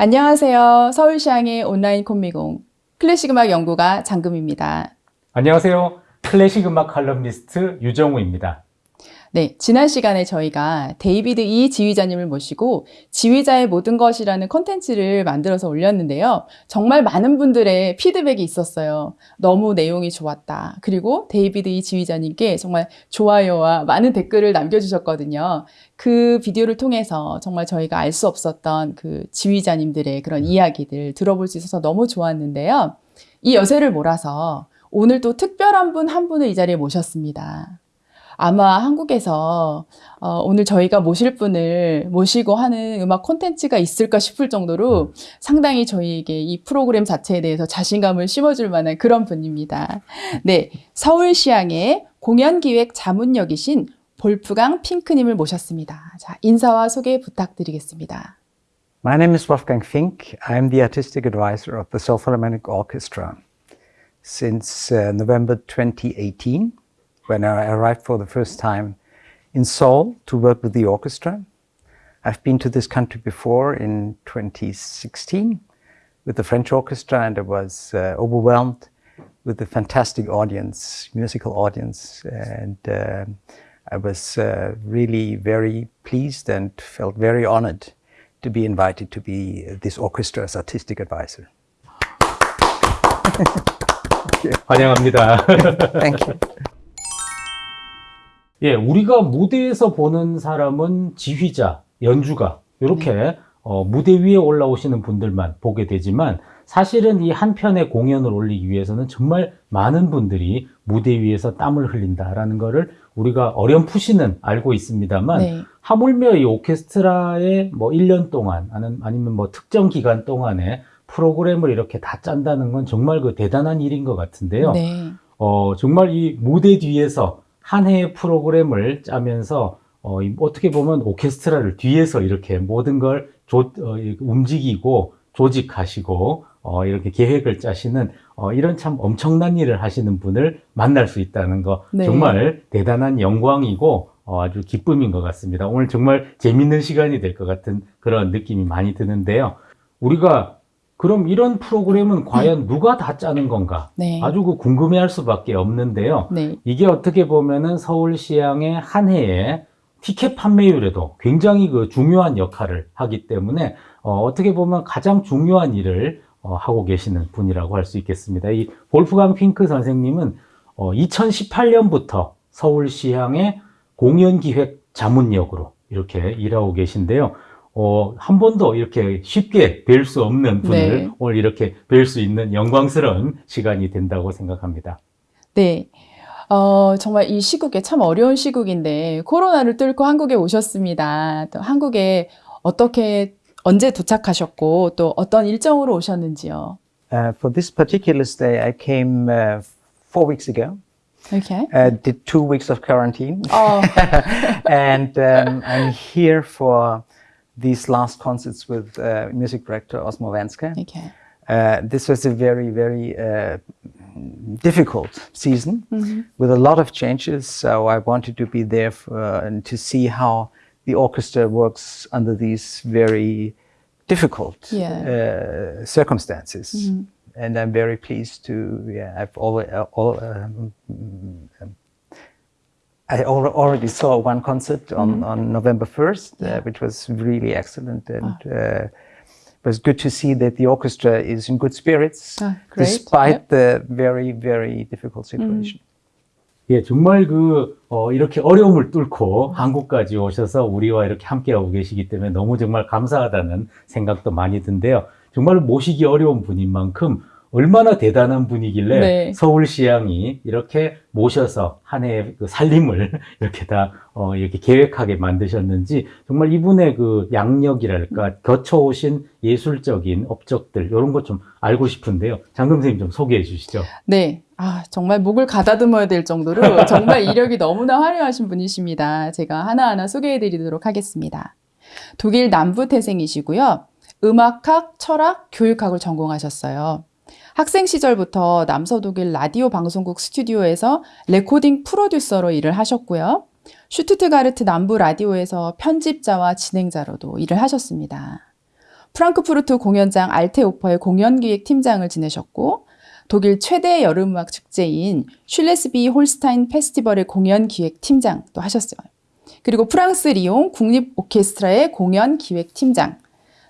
안녕하세요. 서울시향의 온라인 콤미공 클래식 음악 연구가 장금입니다. 안녕하세요. 클래식 음악 칼럼니스트 유정우입니다. 네, 지난 시간에 저희가 데이비드 이 지휘자님을 모시고 지휘자의 모든 것이라는 컨텐츠를 만들어서 올렸는데요. 정말 많은 분들의 피드백이 있었어요. 너무 내용이 좋았다. 그리고 데이비드 이 지휘자님께 정말 좋아요와 많은 댓글을 남겨주셨거든요. 그 비디오를 통해서 정말 저희가 알 수 없었던 그 지휘자님들의 그런 이야기들 들어볼 수 있어서 너무 좋았는데요. 이 여세를 몰아서 오늘 또 특별한 분 한 분을 이 자리에 모셨습니다. 아마 한국에서 어, 오늘 저희가 모실 분을 모시고 하는 음악 콘텐츠가 있을까 싶을 정도로 상당히 저희에게 이 프로그램 자체에 대해서 자신감을 심어줄 만한 그런 분입니다. 네, 서울시향의 공연기획 자문역이신 볼프강 핑크님을 모셨습니다. 자, 인사와 소개 부탁드리겠습니다. My name is Wolfgang Fink. I'm the artistic advisor of the Seoul Philharmonic Orchestra since uh, November 2018, when I arrived for the first time in Seoul to work with the orchestra. I've been to this country before in 2016 with the French orchestra, and I was uh, overwhelmed with the fantastic audience, musical audience, and uh, I was uh, really very pleased and felt very honored to be invited to be this orchestra's artistic advisor. 환영합니다. Thank you. 예, 우리가 무대에서 보는 사람은 지휘자, 연주가 이렇게 어, 무대 위에 올라오시는 분들만 보게 되지만 사실은 이 한 편의 공연을 올리기 위해서는 정말 많은 분들이 무대 위에서 땀을 흘린다라는 거를 우리가 어렴풋이는 알고 있습니다만 네. 하물며 이 오케스트라의 뭐 1년 동안 아니면, 아니면 뭐 특정 기간 동안에 프로그램을 이렇게 다 짠다는 건 정말 그 대단한 일인 것 같은데요. 네. 어, 정말 이 무대 뒤에서 한 해의 프로그램을 짜면서 어, 이 어떻게 보면 오케스트라를 뒤에서 이렇게 모든 걸 조, 어, 이- 움직이고 조직하시고 어, 이렇게 계획을 짜시는 어, 이런 참 엄청난 일을 하시는 분을 만날 수 있다는 거 네. 정말 대단한 영광이고 어, 아주 기쁨인 것 같습니다. 오늘 정말 재밌는 시간이 될 것 같은 그런 느낌이 많이 드는데요. 우리가 그럼 이런 프로그램은 과연 누가 다 짜는 건가? 네. 아주 그 궁금해할 수밖에 없는데요. 네. 이게 어떻게 보면은 서울시향의 한 해의 티켓 판매율에도 굉장히 그 중요한 역할을 하기 때문에 어, 떻게 보면 가장 중요한 일을 어, 하고 계시는 분이라고 할 수 있겠습니다. 이 볼프강 핑크 선생님은 어, 2018년부터 서울시향의 공연기획 자문역으로 이렇게 일하고 계신데요. 어, 한 번도 이렇게 쉽게 뵐 수 없는 분을 네. 오늘 이렇게 뵐 수 있는 영광스러운 시간이 된다고 생각합니다. 네. 어, 정말 이 시국에 참 어려운 시국인데 코로나를 뚫고 한국에 오셨습니다. 또 한국에 어떻게 언제 도착하셨고 또 어떤 일정으로 오셨는지요? Uh, for this particular stay, I came uh, four weeks ago. 이렇게. Uh, did two weeks of quarantine, 어, and um, I'm here for these last concerts with uh, music director Osmo Vänskä. Okay. Uh, this was a very, very uh, difficult season mm -hmm. with a lot of changes. So I wanted to be there for, uh, and to see how the orchestra works under these very difficult yeah. Uh, circumstances. Mm -hmm. And I'm very pleased to, yeah, I've always, uh, all, um, I al- already saw one concert on, on November 1st, uh, which was really excellent. And uh, it was good to see that the orchestra is in good spirits Ah, great. despite Yep. the very, very difficult situation. 예, 정말 그, 어, 이렇게 어려움을 뚫고 한국까지 오셔서 우리와 이렇게 함께하고 계시기 때문에 너무 정말 감사하다는 생각도 많이 든데요. 정말 모시기 어려운 분인 만큼 얼마나 대단한 분이길래 네. 서울시향이 이렇게 모셔서 한 해의 그 살림을 이렇게 다, 어, 이렇게 계획하게 만드셨는지 정말 이분의 그 양력이랄까 거쳐오신 예술적인 업적들 이런 것 좀 알고 싶은데요. 장금 선생님 좀 소개해 주시죠. 네. 아, 정말 목을 가다듬어야 될 정도로 정말 이력이 너무나 화려하신 분이십니다. 제가 하나하나 소개해 드리도록 하겠습니다. 독일 남부 태생이시고요. 음악학, 철학, 교육학을 전공하셨어요. 학생 시절부터 남서독일 라디오 방송국 스튜디오에서 레코딩 프로듀서로 일을 하셨고요. 슈투트가르트 남부 라디오에서 편집자와 진행자로도 일을 하셨습니다. 프랑크푸르트 공연장 알테오퍼의 공연기획 팀장을 지내셨고 독일 최대 여름음악 축제인 슐레스비 홀스타인 페스티벌의 공연기획 팀장도 하셨어요. 그리고 프랑스 리옹 국립 오케스트라의 공연기획 팀장,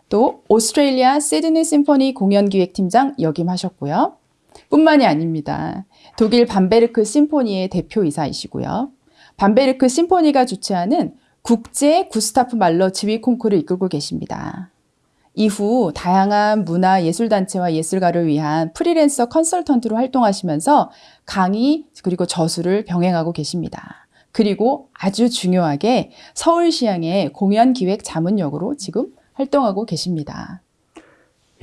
또 오스트레일리아 시드니 심포니 공연기획 팀장 역임하셨고요. 뿐만이 아닙니다. 독일 밤베르크 심포니의 대표이사이시고요. 밤베르크 심포니가 주최하는 국제 구스타프 말러 지휘 콩쿠르를 이끌고 계십니다. 이후 다양한 문화 예술단체와 예술가를 위한 프리랜서 컨설턴트로 활동하시면서 강의 그리고 저술을 병행하고 계십니다. 그리고 아주 중요하게 서울시향의 공연기획 자문역으로 지금 활동하고 계십니다.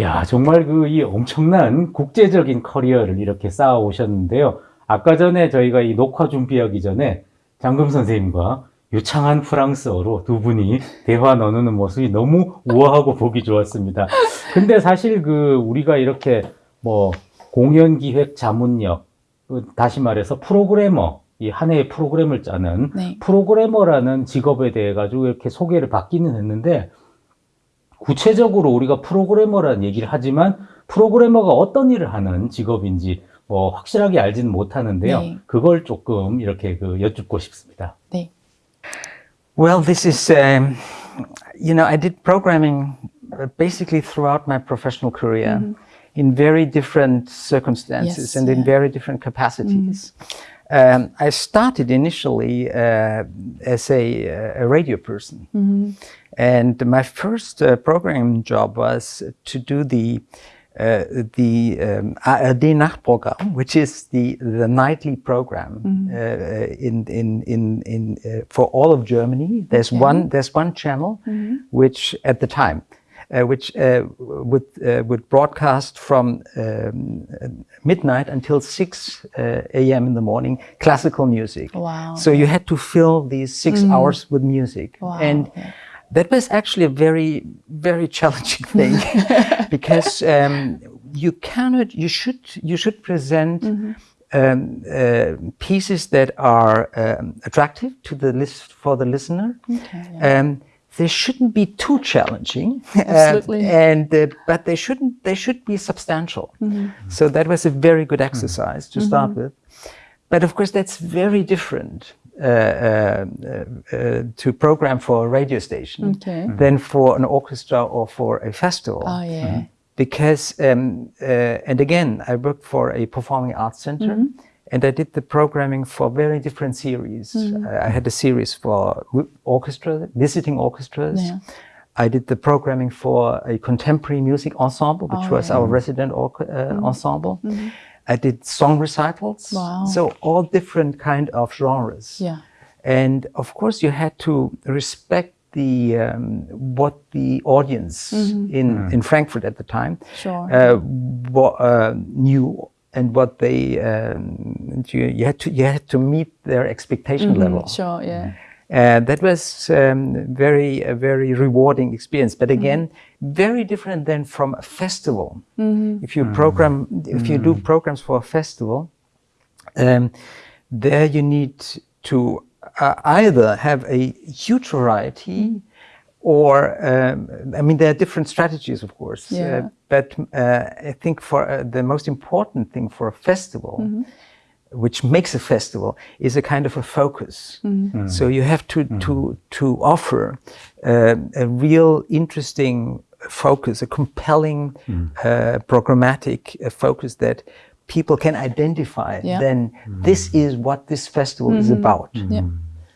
야, 정말 그 이 엄청난 국제적인 커리어를 이렇게 쌓아 오셨는데요. 아까 전에 저희가 이 녹화 준비하기 전에 장금 선생님과 유창한 프랑스어로 두 분이 대화 나누는 모습이 너무 우아하고 보기 좋았습니다. 근데 사실 그 우리가 이렇게 뭐 공연 기획 자문력, 그 다시 말해서 프로그래머, 이 한 해의 프로그램을 짜는 네. 프로그래머라는 직업에 대해 가지고 이렇게 소개를 받기는 했는데 구체적으로 우리가 프로그래머라는 얘기를 하지만 프로그래머가 어떤 일을 하는 직업인지 뭐 확실하게 알지는 못하는데요. 네. 그걸 조금 이렇게 그 여쭙고 싶습니다. 네. Well, this is, um, you know, I did programming uh, basically throughout my professional career in very different circumstances Yes, and in yeah. very different capacities. Um, I started initially uh, as a, a radio person. And my first uh, programming job was to do the uh, the um, ARD Nachtprogramm, which is the the nightly program uh, in in in in uh, for all of Germany. There's one there's one channel which at the time. Uh, which uh, would uh, would broadcast from um, midnight until 6 uh, a.m. in the morning classical music. Wow. So you had to fill these six hours with music, Wow, and that was actually a very very challenging thing because um, you cannot you should you should present um, uh, pieces that are um, attractive to the list for the listener. um, they shouldn't be too challenging, uh, Absolutely. and uh, but they shouldn't they should be substantial. So that was a very good exercise to start with. But of course, that's very different uh, uh, uh, uh, to program for a radio station Okay. than for an orchestra or for a festival. 아, 예. Because, um, uh, and again, I worked for a performing arts center and I did the programming for very different series. Uh, I had a series for w- orchestra, visiting orchestras. Yeah. I did the programming for a contemporary music ensemble, which Oh, was yeah. our resident orch- uh, ensemble. I did song recitals. Wow. So all different kind of genres. Yeah. And of course, you had to respect the um, what the audience in in Frankfurt at the time Sure. uh, what, uh, knew and what they um, you, you had to you had to meet their expectation level. Sure, 예. Uh, that was um, very a very rewarding experience, but again, very different than from a festival. If you program, if you do programs for a festival, um, there you need to uh, either have a huge variety or um, I mean there are different strategies of course Yeah. uh, but uh, I think for uh, the most important thing for a festival which makes a festival is a kind of a focus. So you have to to to offer uh, a real interesting focus a compelling uh, programmatic uh, focus that people can identify Yeah. then this is what this festival is about. Yeah.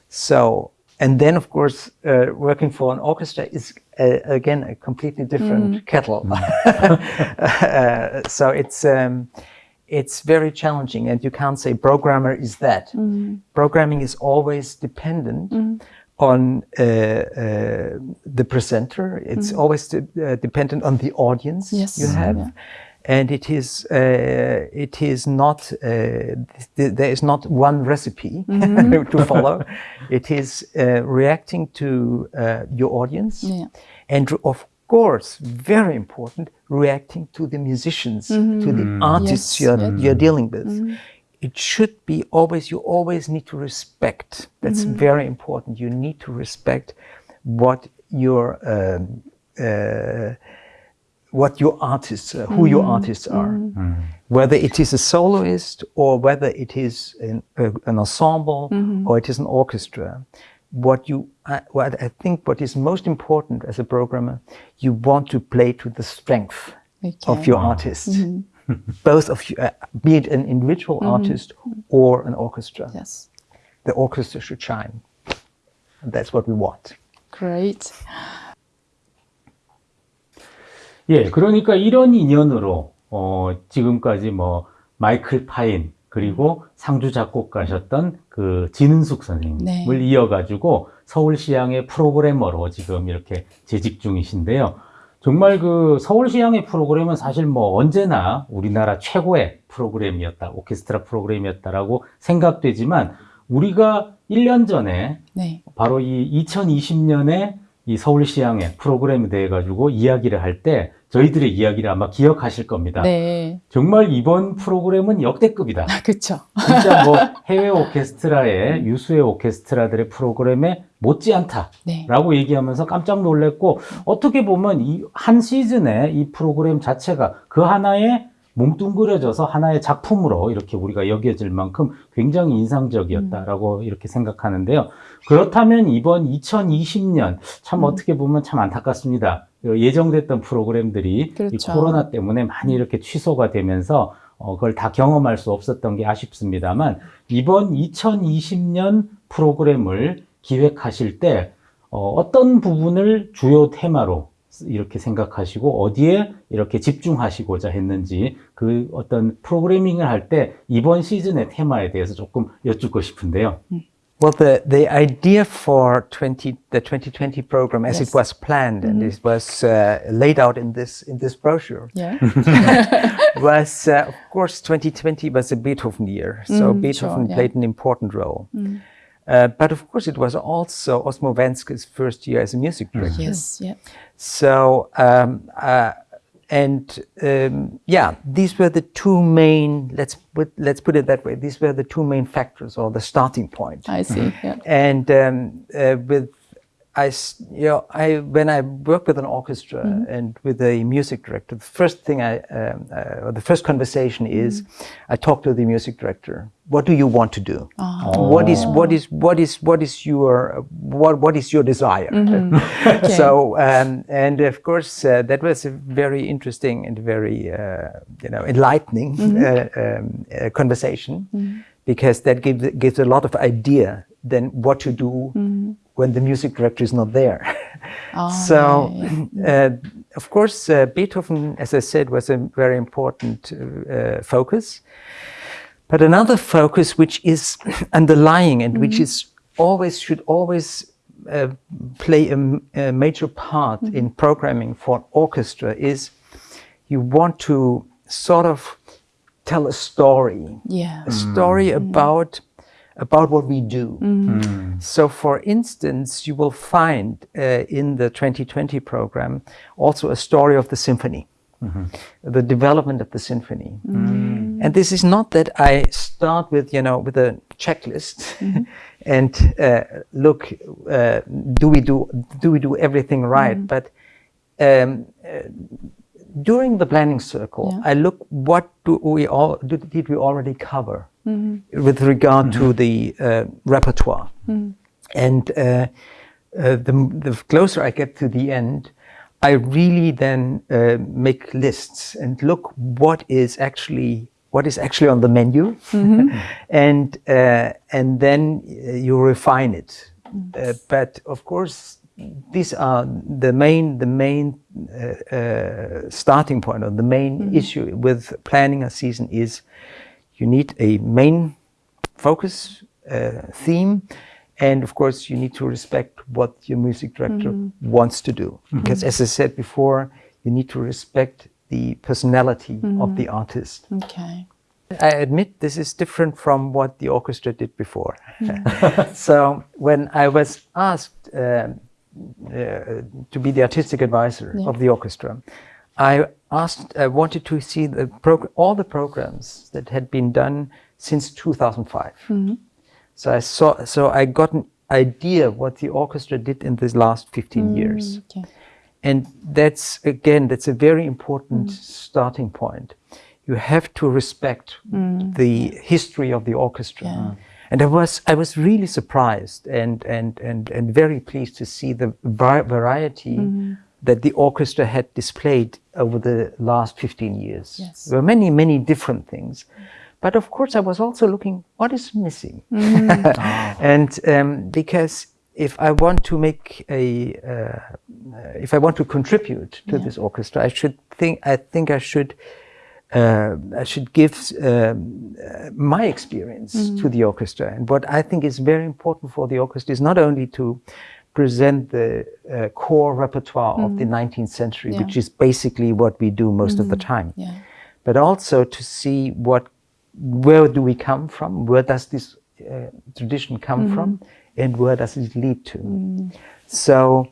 so, and then of course, uh, working for an orchestra is uh, again a completely different kettle. uh, so it's um, it's very challenging, and you can't say programmer is that. Programming is always dependent on uh, uh, the presenter. It's always de- uh, dependent on the audience Yes. you have. Yeah. And it is, uh, it is not, uh, th- there is not one recipe to follow. It is uh, reacting to uh, your audience. Yeah. And of course, very important, reacting to the musicians, to the artists Yes, you're, yes. you're dealing with. It should be always, you always need to respect. That's very important. You need to respect what your um, uh, what your artists, uh, who your artists are, whether it is a soloist or whether it is an, uh, an ensemble or it is an orchestra. What you, uh, what I think, what is most important as a programmer, you want to play to the strength of your artist, both of you, uh, be it an individual artist or an orchestra. Yes. The orchestra should shine. And that's what we want. Great. 예, 그러니까 이런 인연으로 어, 지금까지 뭐 마이클 파인 그리고 상주 작곡가셨던 그 진은숙 선생님을 네. 이어가지고 서울시향의 프로그래머로 지금 이렇게 재직 중이신데요. 정말 그 서울시향의 프로그램은 사실 뭐 언제나 우리나라 최고의 프로그램이었다, 오케스트라 프로그램이었다라고 생각되지만 우리가 1년 전에 네. 바로 이 2020년에 이 서울시향의 프로그램에 대해 가지고 이야기를 할 때 저희들의 이야기를 아마 기억하실 겁니다. 네. 정말 이번 프로그램은 역대급이다. 아, 그쵸. 진짜 뭐 해외 오케스트라의 유수의 오케스트라들의 프로그램에 못지않다라고 네. 얘기하면서 깜짝 놀랐고 어떻게 보면 이 한 시즌에 이 프로그램 자체가 그 하나의 뭉뚱그려져서 하나의 작품으로 이렇게 우리가 여겨질 만큼 굉장히 인상적이었다라고 이렇게 생각하는데요. 그렇다면 이번 2020년 참 어떻게 보면 참 안타깝습니다. 예정됐던 프로그램들이 이 그렇죠. 코로나 때문에 많이 이렇게 취소가 되면서 어, 그걸 다 경험할 수 없었던 게 아쉽습니다만 이번 2020년 프로그램을 기획하실 때 어, 어떤 부분을 주요 테마로 이렇게 생각하시고 어디에 이렇게 집중하시고자 했는지 그 어떤 프로그래밍을 할 때 이번 시즌의 테마에 대해서 조금 여쭙고 싶은데요. Well, the, the idea for 20, the 2020 program, as Yes. it was planned and it was uh, laid out in this in this brochure, 예. was uh, of course 2020 was a Beethoven year, so Mm, Beethoven sure, yeah. played an important role. Uh, but of course, it was also Osmo Vänskä's first year as a music director. Yes. Yeah. So, um, uh, and um, yeah, these were the two main. Let's put let's put it that way. These were the two main factors or the starting point. I see. Yeah. And um, uh, with I, you know, I when I work with an orchestra and with a music director, the first thing I, um, uh, or the first conversation is, I talk to the music director. What do you want to do? What is what is what is what is your what what is your desire? so um, and of course uh, that was a very interesting and very uh, you know enlightening uh, um, uh, conversation because that gives gives a lot of idea then what to do when the music director is not there. so uh, of course uh, Beethoven, as I said, was a very important uh, focus. But another focus which is underlying and which is always should always uh, play a major part in programming for orchestra is you want to sort of tell a story, Yeah. a story about about what we do. So, for instance, you will find uh, in the 2020 program also a story of the symphony, the development of the symphony. And this is not that I start with, you know, with a checklist and uh, look, uh, do we do do we do everything right? But um, uh, during the planning circle, Yeah. I look what do we all do, did we already cover with regard to the uh, repertoire, and uh, uh, the, the closer I get to the end, I really then uh, make lists and look what is actually what is actually on the menu, and uh, and then uh, you refine it. Uh, but of course, these are the main the main uh, starting point or the main issue with planning a season is you need a main focus uh, theme and of course you need to respect what your music director wants to do because as i said before you need to respect the personality of the artist Okay. I admit this is different from what the orchestra did before. so when I was asked um, uh, to be the artistic advisor Yeah. of the orchestra, I asked, I wanted to see the all the programs that had been done since 2005. Mm-hmm. So I saw, so I got an idea what the orchestra did in these last 15 mm, years. Okay. And that's, again, that's a very important mm. starting point. You have to respect mm. the history of the orchestra. Yeah. And I was, I was really surprised and, and, and, and very pleased to see the va- variety mm-hmm. that the orchestra had displayed over the last 15 years. Yes. There were many, many different things. But of course, I was also looking, what is missing? and um, because if I want to make a, uh, if I want to contribute to this orchestra, I should think, I think I should, uh, I should give um, uh, my experience to the orchestra. And what I think is very important for the orchestra is not only to present the uh, core repertoire of the 19th century, Yeah. which is basically what we do most of the time. Yeah. but also to see what where do we come from? Where does this uh, tradition come from? And where does it lead to? So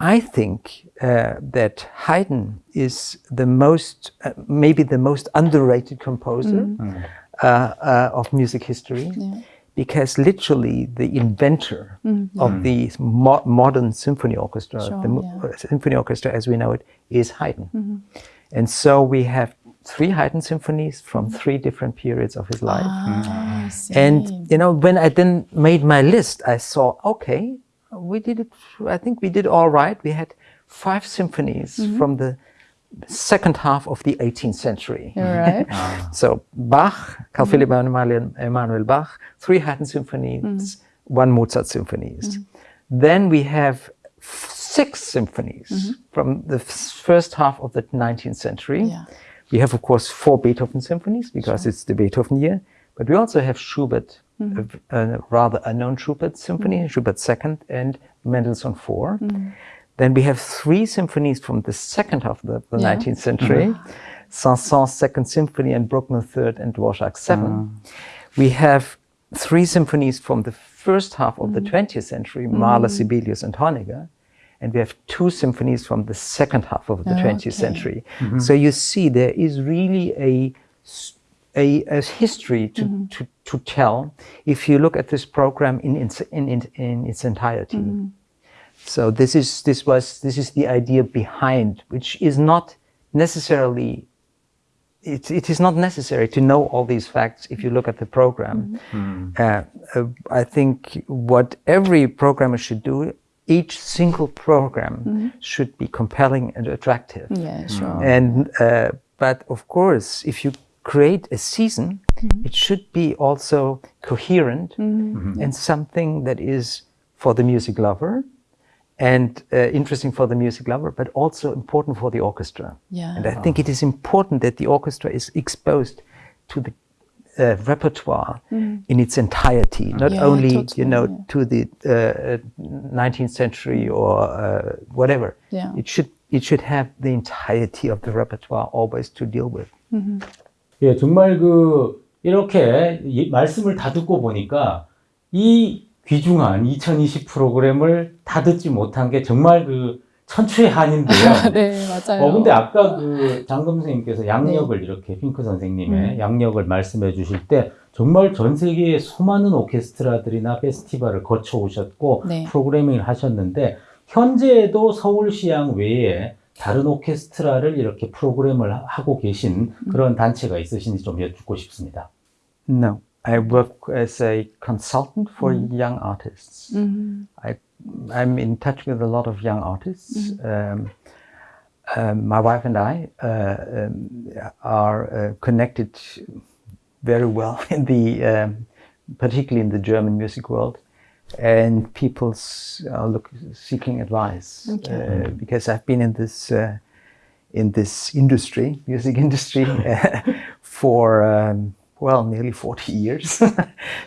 i think uh, that haydn is the most uh, maybe the most underrated composer uh, uh, of music history. Yeah. Because literally the inventor mm-hmm. of mm. the mo- modern symphony orchestra, Sure, the yeah. uh, symphony orchestra as we know it, is Haydn. Mm-hmm. And so we have three Haydn symphonies from mm-hmm. three different periods of his life. Ah, I. And you know, when I then made my list, I saw okay, we did it. I think we did all right. We had five symphonies from the second half of the 18th century. Right. So Bach, Carl mm-hmm. Philipp Emanuel, Emanuel Bach, three Haydn symphonies, mm-hmm. one Mozart symphonies. Mm-hmm. Then we have six symphonies from the first half of the 19th century. Yeah. We have, of course, four Beethoven symphonies because it's the Beethoven year. But we also have Schubert, a v- a, rather unknown Schubert symphony, Schubert second, and Mendelssohn 4 Then we have three symphonies from the second half of the, the Yeah. 19th century. Mm-hmm. Saint-Saëns Second Symphony and Bruckner Third and Dvorak mm. Seven. We have three symphonies from the first half of the mm-hmm. 20th century, Mahler, mm-hmm. Sibelius, and Honegger. And we have two symphonies from the second half of the 20th Okay. century. So you see, there is really a a history to, to, to tell if you look at this program in, its- in, in, in its entirety. So this is this was this is the idea behind, which is not necessarily. It, it is not necessary to know all these facts if you look at the program. Mm-hmm. Hmm. Uh, uh, I think what every programmer should do, each single program mm-hmm. should be compelling and attractive. Yeah, hmm. sure. And uh, but of course, if you create a season, mm-hmm. it should be also coherent hmm. and something that is for the music lover and uh, interesting for the music lover, but also important for the orchestra. Yeah. And I think it is important that the orchestra is exposed to the uh, repertoire in its entirety, not Yeah, only totally, you know yeah. to the uh, 19th century or uh, whatever. Yeah. It should it should have the entirety of the repertoire always to deal with. 예, 정말 그 이렇게 이 말씀을 다 듣고 보니까 이 귀중한 2020 프로그램을 다 듣지 못한 게 정말 그 천추의 한인데요. 네, 맞아요. 어, 근데 아까 그 장금 선생님께서 양력을 이렇게 핑크 선생님의 음. 양력을 말씀해 주실 때 정말 전 세계의 수많은 오케스트라들이나 페스티벌을 거쳐 오셨고 네. 프로그래밍을 하셨는데 현재에도 서울시향 외에 다른 오케스트라를 이렇게 프로그램을 하- 하고 계신 그런 단체가 있으신지 좀 여쭙고 싶습니다. No, I work as a consultant for young artists. 음, I, I'm in touch with a lot of young artists. Um, um, my wife and I uh, um, are uh, connected very well in the, um, particularly in the German music world, and people are look, seeking advice Okay. uh, because I've been in this uh, in this industry, music industry, for um, well nearly forty years.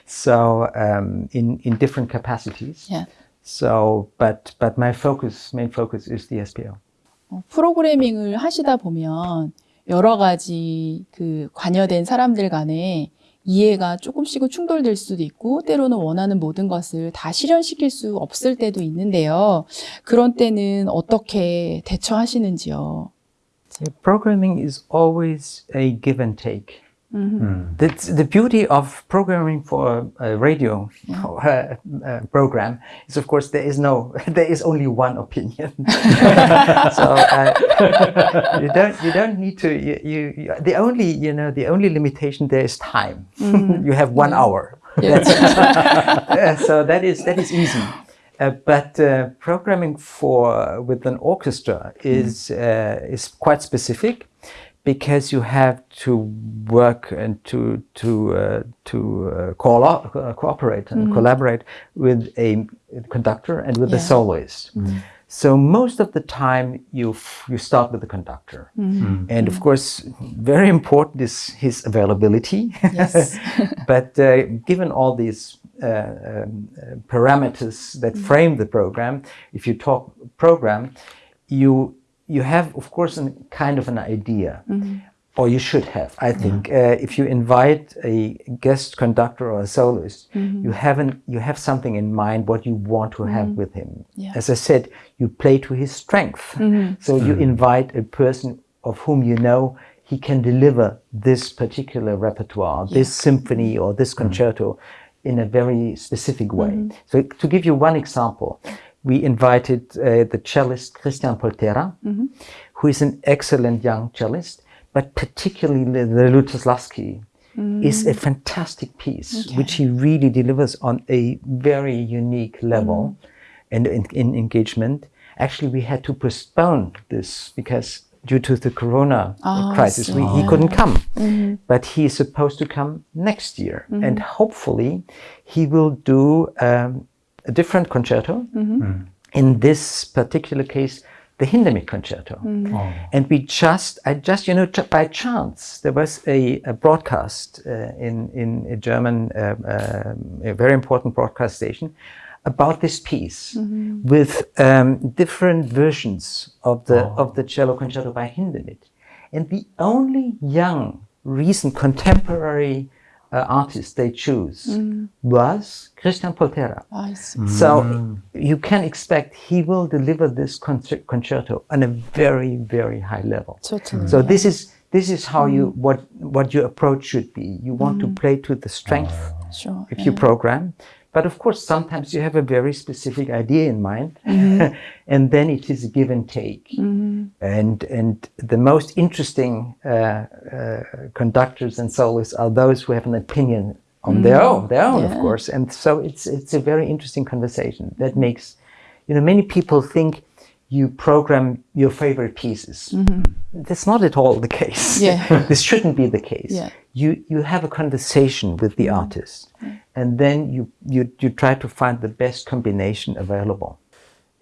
so um, in in different capacities. yeah. So, but but my focus, main focus, is the SPO. 어, 프로그래밍을 하시다 보면 여러 가지 그 관여된 사람들 간에 이해가 조금씩은 충돌될 수도 있고 때로는 원하는 모든 것을 다 실현시킬 수 없을 때도 있는데요. 그런 때는 어떻게 대처하시는지요? Programming is always a give and take. 음. The, the beauty of programming for a, radio uh, program is, of course, there is no, there is only one opinion. so uh, you don't, you don't need to. You, you, the only, you know, the only limitation there is time. you have one hour. Yes. Uh, so that is that is easy. Uh, but uh, programming for with an orchestra is uh, is quite specific because you have to work and to to uh, to uh, co- uh, cooperate and collaborate with a conductor and with Yeah. a soloist. So most of the time you f- you start with the conductor, and of course, very important is his availability. Yes. but uh, given all these uh, um, parameters that frame the program, if you talk program, you you have, of course, a kind of an idea, mm-hmm. or you should have. I think uh, if you invite a guest conductor or a soloist, mm-hmm. you haven't you have something in mind what you want to have mm-hmm. with him. Yeah. As I said, you play to his strength, so you invite a person of whom you know he can deliver this particular repertoire, this symphony or this concerto in a very specific way. So, to give you one example, we invited uh, the cellist Christian Poltera, mm-hmm. who is an excellent young cellist, but particularly the, the Lutoslawski mm-hmm. is a fantastic piece, which he really delivers on a very unique level mm-hmm. and in, in engagement. Actually, we had to postpone this because due to the corona oh, I crisis, we, he couldn't come. But he is supposed to come next year, and hopefully, he will do um, a different concerto. In this particular case, the Hindemith concerto. 어. And we just, I just, you know, ju- by chance, there was a, a broadcast uh, in in a German, uh, um, a very important broadcast station, about this piece with um, different versions of the of the cello concerto by Hindemith, and the only young, recent, contemporary uh, artist they choose mm. was Christian Poltera. I see. So mm. you can expect he will deliver this concer- concerto on a very, very high level. Totally. So this is this is how you mm. what what your approach should be. You want to play to the strength Sure. if you program, but of course sometimes you have a very specific idea in mind, mm-hmm. and then it is a give and take. Mm-hmm. And and the most interesting uh, uh, conductors and soloists are those who have an opinion on their mm-hmm. own, their own, of course. And so it's it's a very interesting conversation that makes, you know, many people think you program your favorite pieces. That's not at all the case. Yeah. this shouldn't be the case. Yeah. You you have a conversation with the artist, and then you you you try to find the best combination available.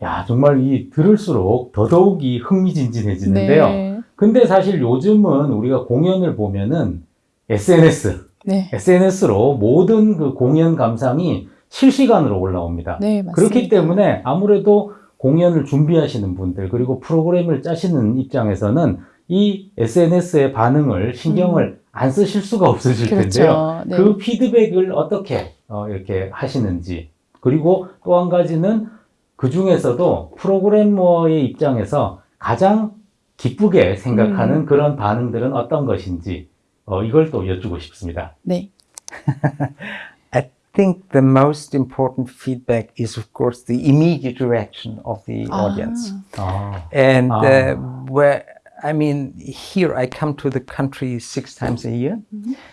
야, 정말 이 들을수록 더더욱이 흥미진진해지는데요. 네. 근데 사실 요즘은 우리가 공연을 보면은 SNS, 네. SNS로 모든 그 공연 감상이 실시간으로 올라옵니다. 네, 맞습니다. 그렇기 때문에 아무래도 공연을 준비하시는 분들 그리고 프로그램을 짜시는 입장에서는 이 SNS의 반응을 신경을 안 쓰실 수가 없으실 음. 그렇죠. 텐데요. 네. 그 피드백을 어떻게 어, 이렇게 하시는지 그리고 또 한 가지는 그 중에서도 프로그래머의 입장에서 가장 기쁘게 생각하는 음. 그런 반응들은 어떤 것인지 어, 이걸 또 여쭈고 싶습니다. 네. I think the most important feedback is, of course, the immediate reaction of the Ah. audience. 아, And Ah. uh, where, I mean, here I come to the country six times a year,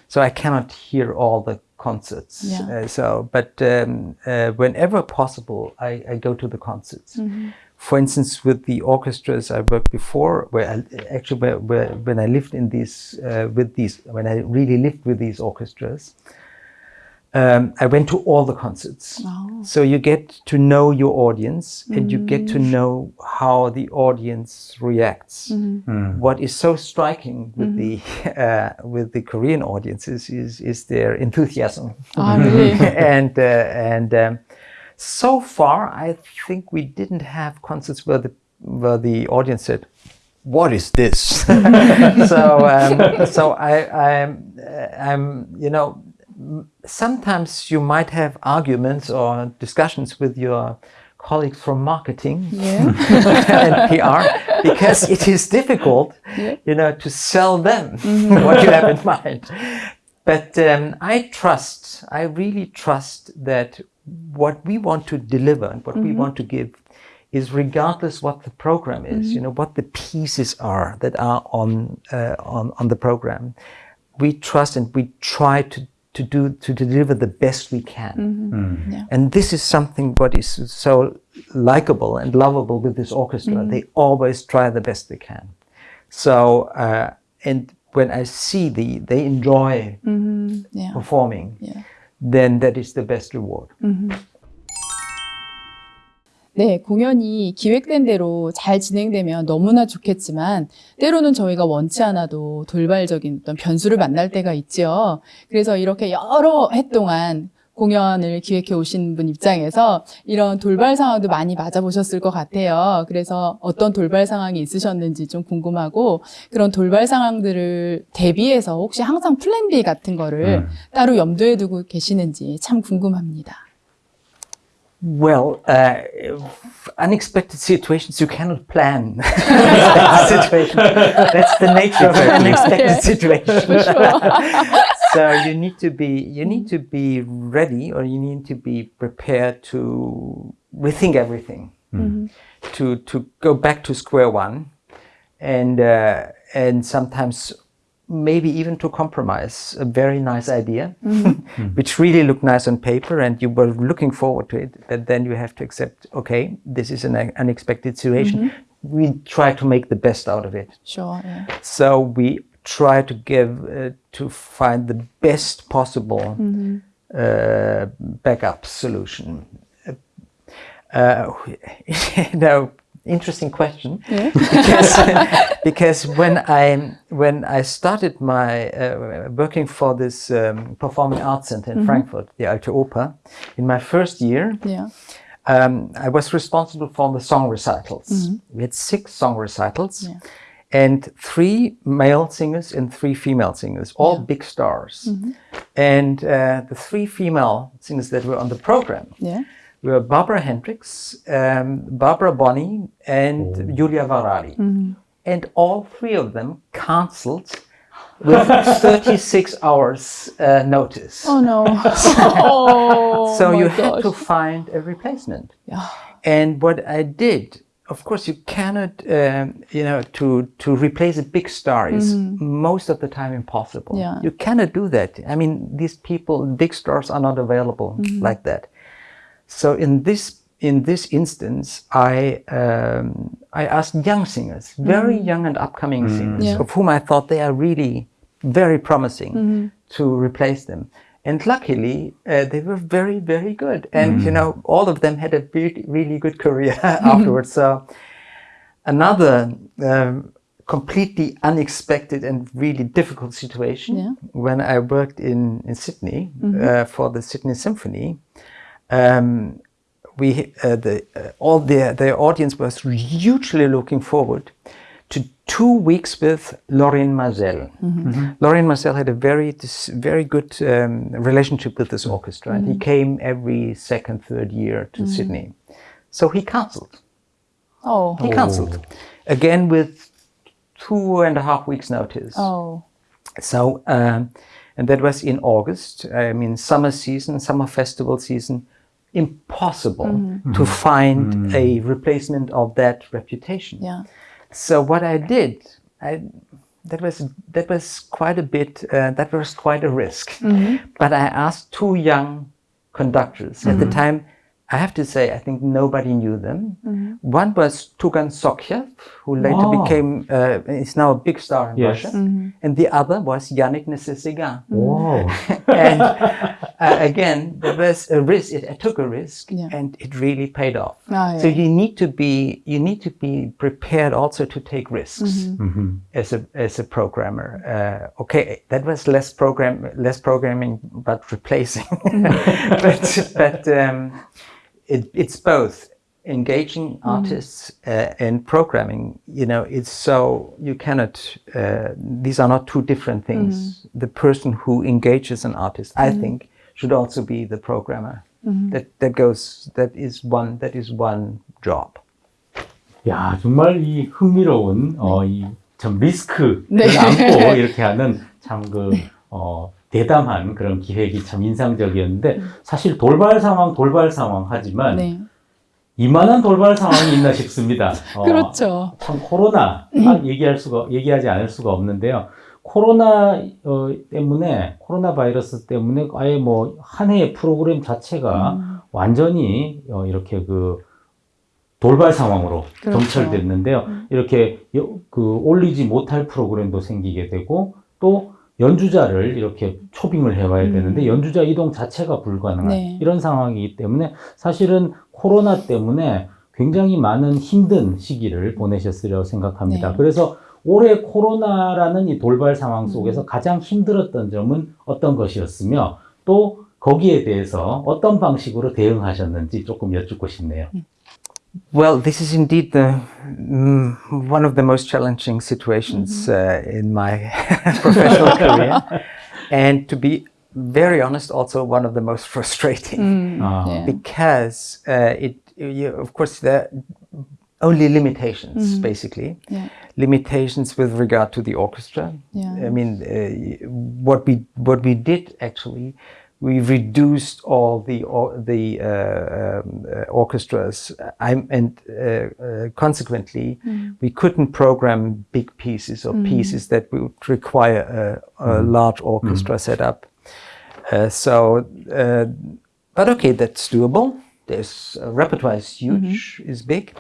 so I cannot hear all the concerts. Yeah. Uh, so, but um, uh, whenever possible, I, I go to the concerts. For instance, with the orchestras I worked before, where I, actually where, where, when I lived in these uh, with these when I really lived with these orchestras, um, I went to all the concerts. Oh. So you get to know your audience and you get to know how the audience reacts. 음. What is so striking with the uh, with the Korean audiences is is their enthusiasm 아, really? and uh, and um, so far I think we didn't have concerts where the where the audience said, "What is this?" so um, so I I'm uh, I'm you know m- sometimes you might have arguments or discussions with your colleagues from marketing Yeah. and PR because it is difficult, Yeah. you know, to sell them what you have in mind. But um, I trust, I really trust that what we want to deliver and what we want to give is regardless what the program is, you know, what the pieces are that are on uh, on on the program. We trust and we try to to do to deliver the best we can. Mm-hmm. Mm. And this is something what is so likable and lovable with this orchestra. Mm-hmm. They always try the best they can. So, uh, and when I see the they enjoy mm-hmm. Yeah. performing, Yeah. then that is the best reward. 네, 공연이 기획된 대로 잘 진행되면 너무나 좋겠지만 때로는 저희가 원치 않아도 돌발적인 어떤 변수를 만날 때가 있죠. 그래서 이렇게 여러 해 동안 공연을 기획해 오신 분 입장에서 이런 돌발 상황도 많이 맞아보셨을 것 같아요. 그래서 어떤 돌발 상황이 있으셨는지 좀 궁금하고 그런 돌발 상황들을 대비해서 혹시 항상 플랜 B 같은 거를 음. 따로 염두에 두고 계시는지 참 궁금합니다. Well, uh, unexpected situations you cannot plan. unexpected situation. That's the nature of an unexpected Yeah. situation. So you need to be you need to be ready, or you need to be prepared to rethink everything, to to go back to square one, and uh, and sometimes maybe even to compromise a very nice idea, which really looked nice on paper, and you were looking forward to it. But then you have to accept, okay, this is an unexpected situation. We try to make the best out of it. Sure. 예. So we try to give uh, to find the best possible uh, backup solution. Uh, you know, interesting question 예. because because when I when I started my uh, working for this um, performing arts center in Frankfurt, the Alte Oper, in my first year, Yeah. um, I was responsible for the song recitals. We had six song recitals, Yeah. and three male singers and three female singers, all Yeah. big stars. And uh, the three female singers that were on the program Yeah. were Barbara Hendricks, um, Barbara Bonney, and Julia Varady. And all three of them cancelled with 36 hours uh, notice. Oh no. oh, so my you had to find a replacement. Yeah. And what I did, of course, you cannot, um, you know, to to replace a big star is most of the time impossible. Yeah. You cannot do that. I mean, these people, big stars, are not available Mm-hmm. like that. So in this in this instance, I um, I asked young singers, very young and upcoming singers, Mm-hmm. Yeah. Mm-hmm. of whom I thought they are really very promising, to replace them. And luckily, uh, they were very, very good. And you know, all of them had a really, really good career afterwards. So another um, completely unexpected and really difficult situation Yeah. when I worked in in Sydney uh, for the Sydney Symphony. Um, we uh, the uh, all the the audience was hugely looking forward to two weeks with Lorin Maazel. Lorin Maazel had a very this very good um, relationship with this orchestra, and he came every second third year to Sydney. So he cancelled. Oh. He cancelled again with two and a half weeks notice. Oh. So, um, and that was in August. I mean, summer season, summer festival season. Impossible mm. to mm. find mm. a replacement of that reputation. Yeah. So what I did, I that was that was quite a bit. Uh, that was quite a risk. Mm-hmm. But I asked two young conductors at the mm-hmm. time. I have to say, I think nobody knew them. One was Tugan Sokhiev, who later Wow. became uh, is now a big star in Yes. Russia, and the other was Yannick Nézet-Séguin. Wow. and uh, again, there was a risk. It, I took a risk, Yeah. and it really paid off. Ah, So you need to be you need to be prepared also to take risks Mhm. as a as a programmer. Uh, okay, that was less program less programming, but replacing. but but um, it, it's both engaging artists uh, and programming. You know, it's so you cannot. Uh, these are not two different things. The person who engages an artist, I think, should also be the programmer. That that goes. That is one. That is one job. 야, 정말 이 흥미로운, 어, 이, 참 리스크를 네. 안고 이렇게 하는 참 그, 어, 대담한 그런 기획이 참 인상적이었는데, 사실 돌발 상황, 돌발 상황 하지만, 네. 이만한 돌발 상황이 있나 싶습니다. 어, 그렇죠. 참 코로나 딱 얘기할 수가 얘기하지 않을 수가 없는데요. 코로나 어, 때문에 코로나 바이러스 때문에 아예 뭐 한 해의 프로그램 자체가 음. 완전히 어, 이렇게 그 돌발 상황으로 그렇죠. 점철됐는데요. 이렇게 여- 그 올리지 못할 프로그램도 생기게 되고 또 연주자를 이렇게 초빙을 해와야 음. 되는데 연주자 이동 자체가 불가능한 네. 이런 상황이기 때문에 사실은 코로나 때문에 굉장히 많은 힘든 시기를 보내셨으리라고 생각합니다. 네. 그래서 올해 코로나라는 이 돌발 상황 속에서 음. 가장 힘들었던 점은 어떤 것이었으며 또 거기에 대해서 어떤 방식으로 대응하셨는지 조금 여쭙고 싶네요. Well, this is indeed the, mm, one of the most challenging situations mm -hmm. uh, in my professional career. And to be very honest, also one of the most frustrating mm. oh. yeah. because uh, it, you, of course, there are only limitations, -hmm. basically. Yeah. Limitations with regard to the orchestra. Yeah. I mean, uh, what, we, what we did actually we reduced all the or, the uh, um, uh, orchestras, I'm, and uh, uh, consequently, we couldn't program big pieces or pieces that would require a, a large orchestra setup. Uh, so, uh, but okay, that's doable. There's uh, repertoire is huge, is big.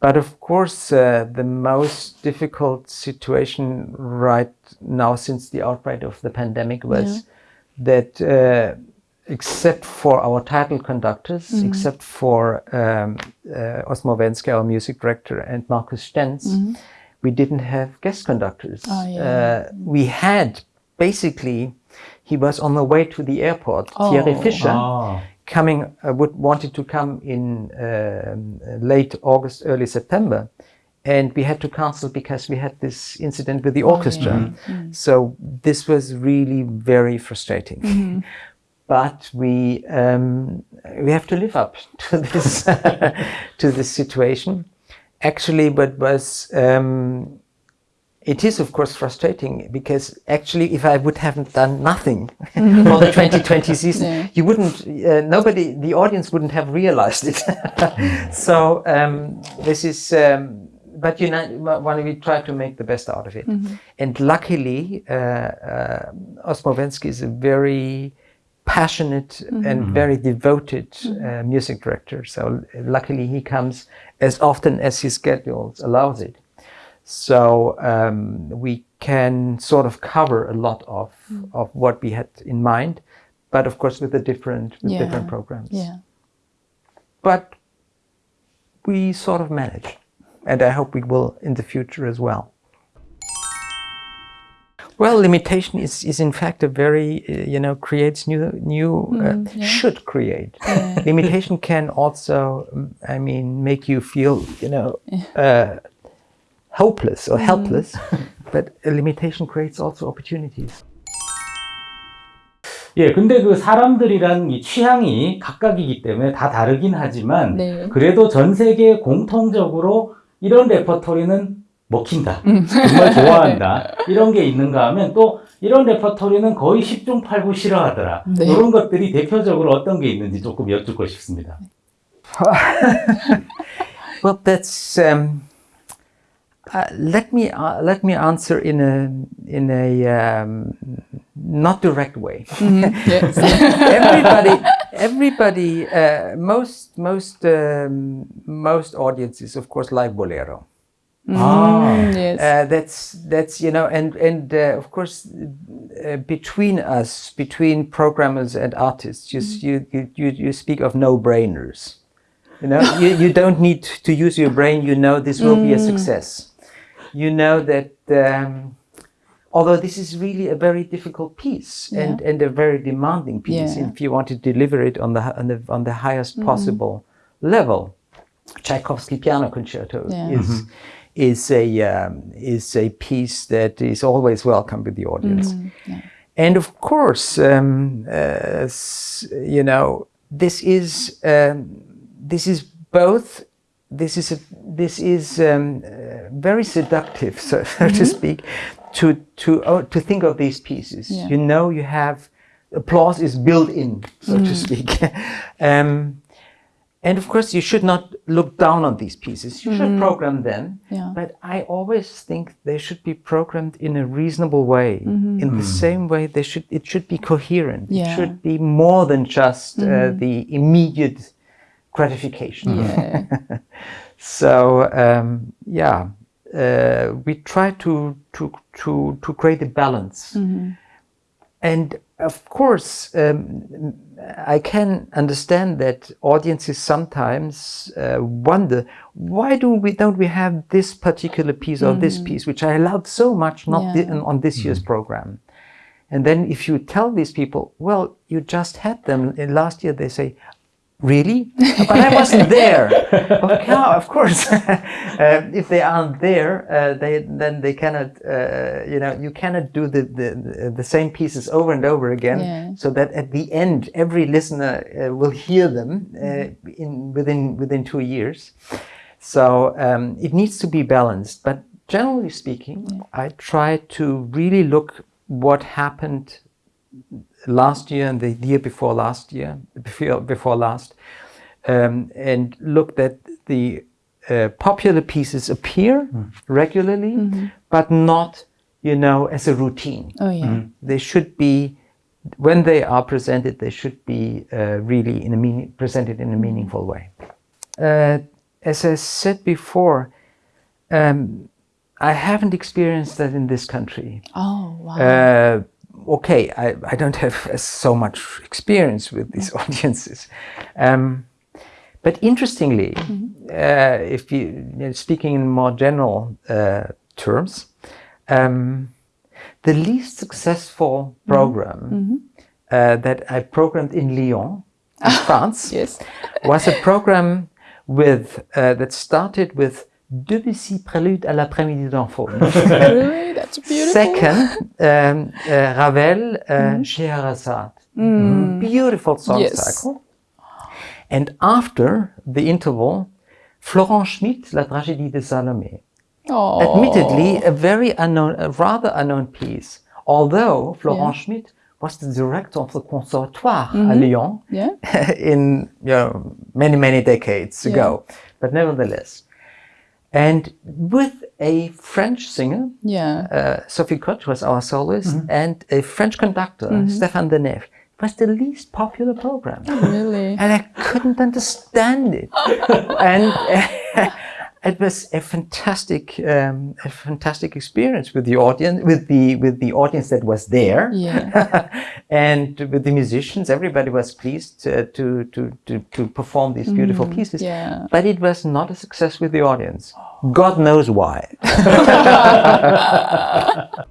But of course, uh, the most difficult situation right now since the outbreak of the pandemic was that, uh, except for our title conductors, except for um, uh, Osmo Vänskä, our music director, and Markus Stenz, we didn't have guest conductors. Oh, yeah. uh, we had basically, he was on the way to the airport, Thierry Oh. Fischer 아, coming uh, would wanted to come in um, late August, early September, and we had to cancel because we had this incident with the orchestra. So this was really very frustrating. But we um, we have to live up to this to this situation. Actually, what was um, it is of course frustrating because actually if i would haven't done nothing for the 2020 season Yeah. you wouldn't uh, nobody the audience wouldn't have realized it so um, this is um, but you know when we try to make the best out of it? And luckily uh, uh, osmo Vänskä is a very passionate and very devoted uh, music director. So luckily he comes as often as his schedule allows it. So um, we can sort of cover a lot of, of what we had in mind, but of course with the different with Yeah. different programs. Yeah. But we sort of manage, and I hope we will in the future as well. Well, limitation is, is in fact a very uh, you know creates new new uh, yeah. should create. Limitation can also um, I mean make you feel you know uh, hopeless or helpless, but a limitation creates also opportunities. 예, 근데 그 사람들이란 이 취향이 각각이기 때문에 다 다르긴 하지만 네. 그래도 전 세계 공통적으로 이런 레퍼토리는 먹힌다. 정말 좋아한다. 이런 게 있는가 하면 또 이런 레퍼토리는 거의 10중 8구 싫어하더라. 네. 이런 것들이 대표적으로 어떤 게 있는지 조금 여쭙고 싶습니다. Well, that's. Um, uh, let me uh, let me answer in a in a um, not direct way. Yes. everybody, everybody, uh, most most um, most audiences, of course, like bolero. 아, Mm, yes. Uh, that's that's you know, and and uh, of course, uh, between us, between programmers and artists, you s- you you you, you speak of no-brainers. You know, you, you don't need to use your brain. You know this will be a success. You know that. Um, although this is really a very difficult piece and, and a very demanding piece Yeah. if you want to deliver it on the on the, on the highest possible level. Tchaikovsky Piano Concerto Yeah. is is a um, is a piece that is always welcome with the audience. And of course, um, uh, you know, this is um, this is both this is a, this is um, uh, very seductive so, so to speak to to oh, to think of these pieces. Yeah. you know you have applause is built in so to speak. Um, and of course you should not look down on these pieces. You should program them Yeah. but i always think they should be programmed in a reasonable way in the same way they should it should be coherent. Yeah. it should be more than just uh, the immediate gratification. Yeah. so um, yeah uh, we try to to to to create a balance. And of course um, i can understand that audiences sometimes uh, wonder why do we don't we have this particular piece or this piece which i love so much not thi- Yeah. on this year's program. And then if you tell these people well you just had them last year they say really? But i wasn't there. Okay, of course. Uh, if they aren't there uh, they then they cannot uh, you know you cannot do the, the the same pieces over and over again. Yeah. so that at the end every listener uh, will hear them uh, in within within two years. So um, it needs to be balanced. But generally speaking i try to really look what happened last year and the year before last year, before, before last, um, and look that the uh, popular pieces appear regularly, but not, you know, as a routine. Oh yeah. They should be, when they are presented, they should be uh, really in a meaning, presented in a meaningful way. Uh, as I said before, um, I haven't experienced that in this country. Oh wow. Okay, I, I don't have uh, so much experience with these audiences. Um, but interestingly, uh, if you, you know, speaking in more general uh, terms, um, the least successful program uh, that I programmed in Lyon, in France, yes. was a program with uh, that started with Debussy Prélude à l'après-midi? That's beautiful. Second, um, uh, Ravel, uh, Scheherazade. Beautiful song Yes. cycle. And after the interval, Florent Schmitt, La tragédie de Salomé. Oh. Admittedly, a very unknown, a rather unknown piece. Although Florent Yeah. Schmitt was the director of the Conservatoire à Lyon Yeah. in you know, many, many decades ago. But nevertheless. And with a French singer, Yeah. uh, Sophie Koch was our soloist, and a French conductor, Stéphane Denève. It was the least popular program. Really. And I couldn't understand it. and it was a fantastic, um, a fantastic experience with the audience, with the with the audience that was there, Yeah. and with the musicians. Everybody was pleased uh, to, to to to perform these beautiful pieces. yeah. But it was not a success with the audience. God knows why.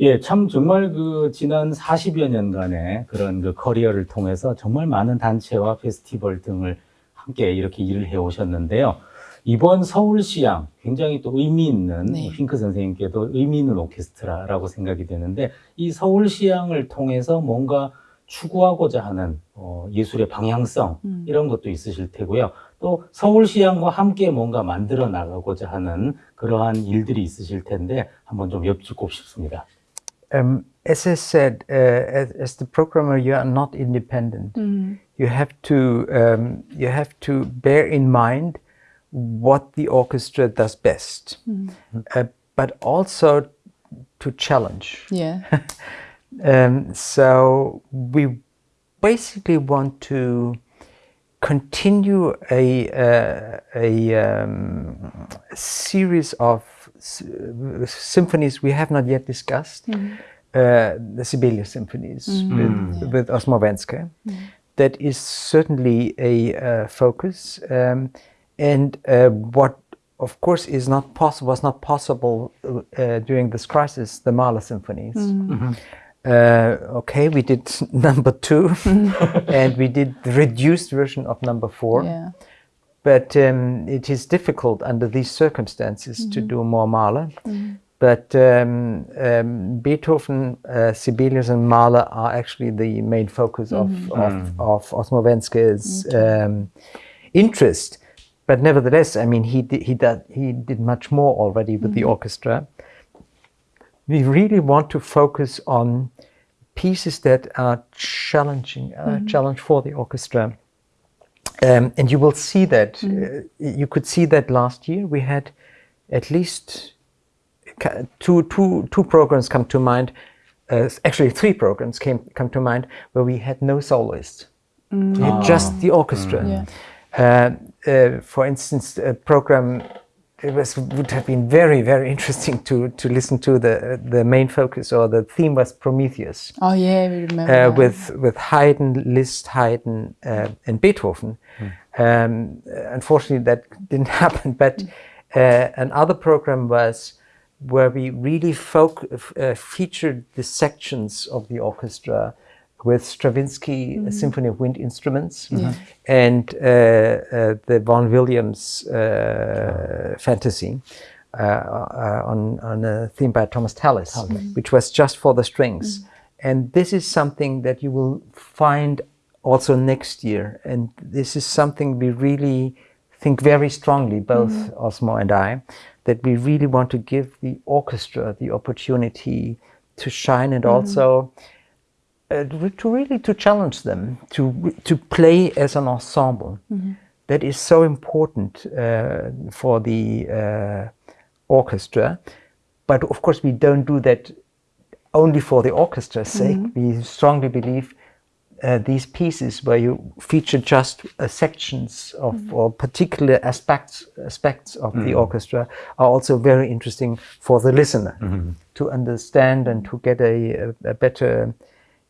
예, 참 정말 그 지난 40여 년간의 그런 그 커리어를 통해서 정말 많은 단체와 페스티벌 등을 함께 이렇게 일을 해 오셨는데요. 이번 서울시향 굉장히 또 의미 있는 네. 핑크 선생님께도 의미 있는 오케스트라라고 생각이 되는데 이 서울시향을 통해서 뭔가 추구하고자 하는 어, 예술의 방향성 음. 이런 것도 있으실 테고요. 또 서울시향과 함께 뭔가 만들어 나가고자 하는 그러한 일들이 있으실 텐데 한번 좀 여쭙고 싶습니다. Um, as I said, uh, as, as the programmer, you are not independent. You have to um, you have to bear in mind what the orchestra does best, uh, but also to challenge. Yeah. Um, so we basically want to continue a uh, a um, series of s- symphonies we have not yet discussed, uh, the Sibelius symphonies with, with Osmo Vänskä. That is certainly a uh, focus, um, and uh, what of course is not possible was not possible uh, during this crisis. The Mahler symphonies. Uh, okay, we did number two, and we did the reduced version of number four. Yeah. But um, it is difficult under these circumstances to do more Mahler. But um, um, Beethoven, uh, Sibelius, and Mahler are actually the main focus of, of, of Osmo Vänskä's um, interest. But nevertheless, I mean, he did, he did, he did much more already with the orchestra. We really want to focus on pieces that are challenging, uh, challenge for the orchestra. Um, and you will see that. Uh, you could see that last year we had at least ca- two, two, two programs come to mind. Uh, actually, three programs came come to mind where we had no soloists, We had just the orchestra. Yeah. Uh, uh, for instance, a program it was would have been very very interesting to to listen to the the main focus or the theme was Prometheus Oh yeah, we remember. uh, with with Haydn, Liszt, Haydn, uh, and Beethoven. Um, unfortunately, that didn't happen. But uh, another program was where we really foc- uh, featured the sections of the orchestra with Stravinsky a Symphony of Wind Instruments and uh, uh, the Vaughan Williams uh, Fantasy. Uh, uh, on, on a theme by Thomas Tallis, which was just for the strings. And this is something that you will find also next year. And this is something we really think very strongly, both Osmo and I, that we really want to give the orchestra the opportunity to shine and also uh, to really to challenge them to to play as an ensemble. That is so important uh, for the uh, orchestra. But of course, we don't do that only for the orchestra's sake. We strongly believe uh, these pieces where you feature just uh, sections of or particular aspects aspects of the orchestra are also very interesting for the listener to understand and to get a, a, a better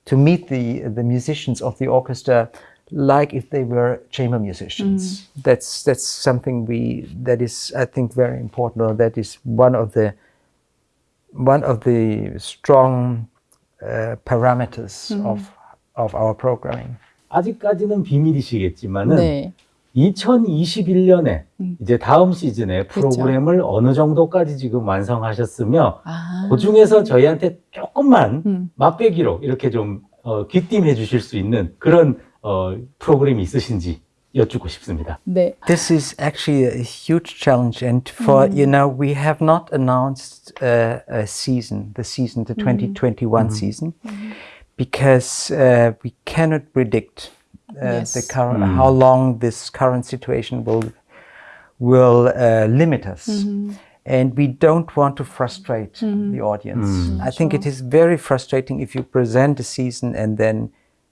to meet the the musicians of the orchestra like if they were chamber musicians. That's that's something we that is I think very important. Or that is one of the one of the strong uh, parameters of of our programming. 아직까지는 비밀이시겠지만은 네. 2021년에 이제 다음 시즌에 그렇죠. 프로그램을 어느 정도까지 지금 완성하셨으며 아. 그 중에서 저희한테 조금만 음. 맛배기로 이렇게 좀 어, 귀띔해 주실 수 있는 그런 어, 프로그램이 있으신지 여쭙고 싶습니다. 네. This is actually a huge challenge, and for you know, we have not announced uh, a season, the season, the 2021 season, because uh, we cannot predict uh, Yes. the current how long this current situation will will uh, limit us. And we don't want to frustrate the audience. I think it is very frustrating if you present a season and then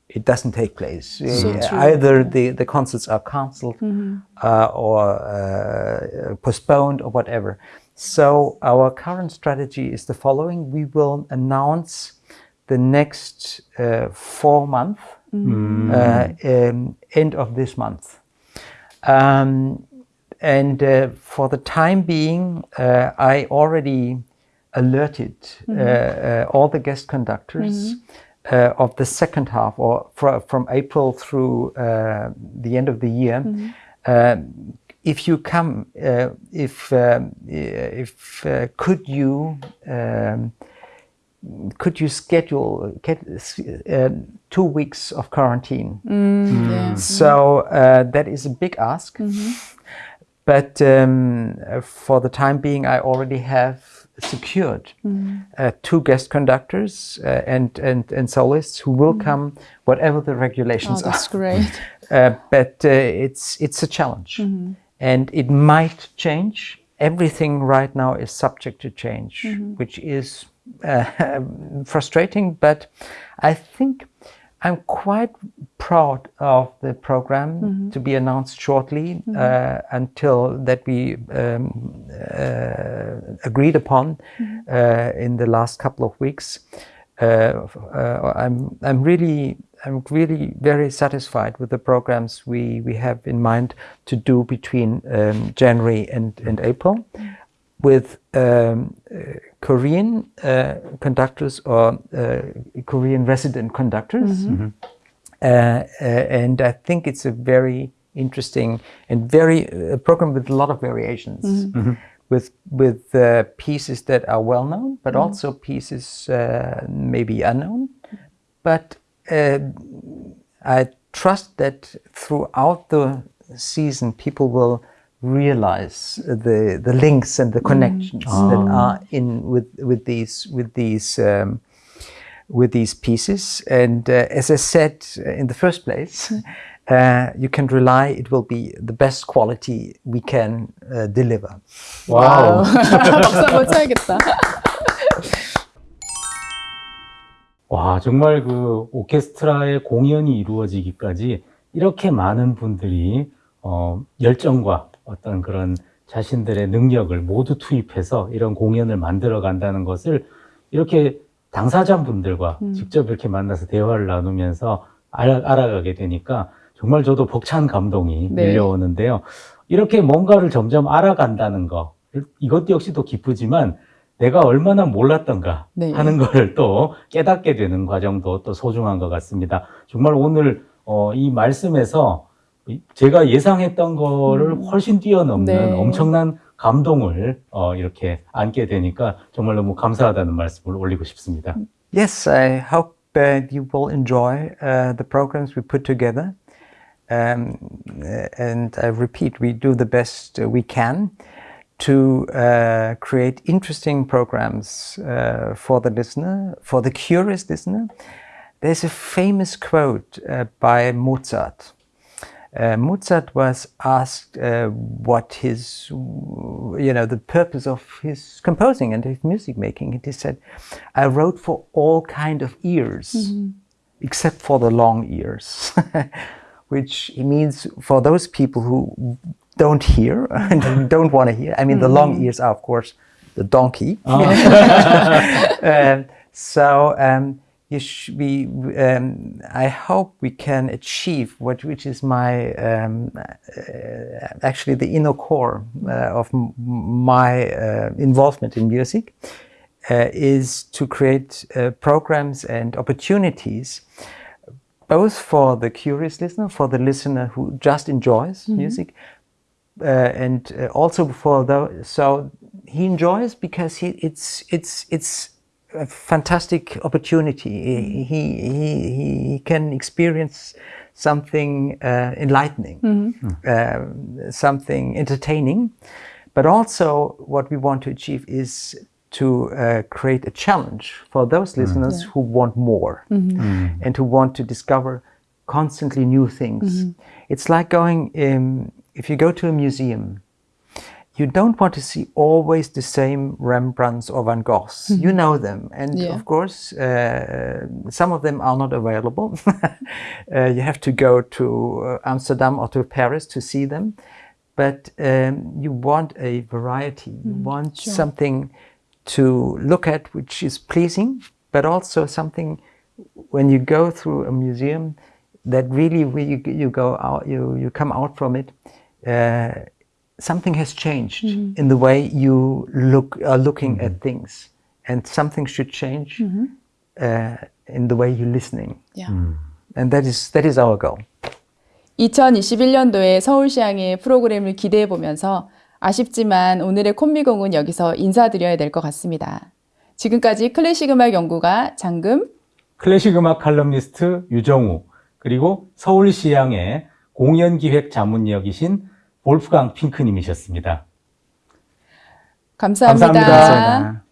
it doesn't take place. So true. Either the, the concerts are cancelled uh, or uh, postponed or whatever. So our current strategy is the following: we will announce the next uh, four month uh, um, end of this month. Um, and uh, for the time being, uh, I already alerted uh, uh, all the guest conductors uh, of the second half, or fr- from April through uh, the end of the year. Um, if you come, uh, if um, if could you um, could you schedule get, uh, two weeks of quarantine? 음, 네. So uh, that is a big ask. But um, uh, for the time being, I already have secured uh, two guest conductors uh, and, and, and soloists who will come, whatever the Oh, regulations that's are. great. Uh, but uh, it's, it's a challenge. And it might change. Everything right now is subject to change, which is uh, frustrating. But I think I'm quite proud of the program to be announced shortly uh, until that we um, uh, agreed upon uh, in the last couple of weeks. Uh, uh, I'm I'm really I'm really very satisfied with the programs we, we have in mind to do between um, January and, and April with um, uh, Korean uh, conductors or uh, Korean resident conductors. Uh, uh, and I think it's a very interesting and very a program with a lot of variations. with with uh, pieces that are well known, but also pieces uh, maybe unknown. But uh, I trust that throughout the season, people will realize the the links and the connections that are in with with these with these. Um, with these pieces. And uh, as I said uh, in the first place, uh, you can rely it will be the best quality we can uh, deliver. 와우. 박수 한번 쳐야겠다. 와, 정말 그 오케스트라의 공연이 이루어지기까지 이렇게 많은 분들이 어, 열정과 어떤 그런 자신들의 능력을 모두 투입해서 이런 공연을 만들어 간다는 것을 이렇게 당사자분들과 직접 이렇게 만나서 대화를 나누면서 알아, 알아 가게 되니까 정말 저도 벅찬 감동이 네. 밀려오는데요. 이렇게 뭔가를 점점 알아간다는 거, 이것도 역시도 기쁘지만 내가 얼마나 몰랐던가 네. 하는 거를 또 깨닫게 되는 과정도 또 소중한 것 같습니다. 정말 오늘 어, 이 말씀에서 이- 제가 예상했던 거를 훨씬 뛰어넘는 네. 엄청난 감동을 어, 이렇게 안게 되니까 정말 너무 감사하다는 말씀을 올리고 싶습니다. Yes, I hope uh, you will enjoy uh, the programs we put together. Um, uh, and I repeat, we do the best uh, we can to uh, create interesting programs uh, for the listener, for the curious listener. There's a famous quote uh, by Mozart. Uh, Mozart was asked uh, what his, you know, the purpose of his composing and his music making. And he said, "I wrote for all kind of ears, except for the long ears," which he means for those people who don't hear and don't want to hear. I mean, the long ears are, of course, the donkey. Um, so um, we, um, I hope we can achieve what which is my um, uh, actually the inner core uh, of m- my uh, involvement in music uh, is to create uh, programs and opportunities both for the curious listener, for the listener who just enjoys music, uh, and uh, also for the so he enjoys because he it's it's it's a fantastic opportunity. He, he he he can experience something uh, enlightening, uh, something entertaining, but also what we want to achieve is to uh, create a challenge for those listeners who want more and who want to discover constantly new things. It's like going, um, if you go to a museum, you don't want to see always the same Rembrandts or Van Goghs. You know them. And Yeah. of course, uh, some of them are not available. uh, you have to go to uh, Amsterdam or to Paris to see them. But um, you want a variety. You want something to look at which is pleasing, but also something when you go through a museum that really you, you go out you, you come out from it uh, something has changed in the way you look are looking at things and something should change uh, in the way you're listening 야. and that is that is our goal 2021년도에 서울시향의 프로그램을 기대해 보면서 아쉽지만 오늘의 콤비공은 여기서 인사드려야 될 것 같습니다. 지금까지 클래식 음악 연구가 장금 클래식 음악 칼럼니스트 유정우 그리고 서울시향의 공연기획 자문역이신 볼프강 핑크님이셨습니다. 감사합니다. 감사합니다. 감사합니다.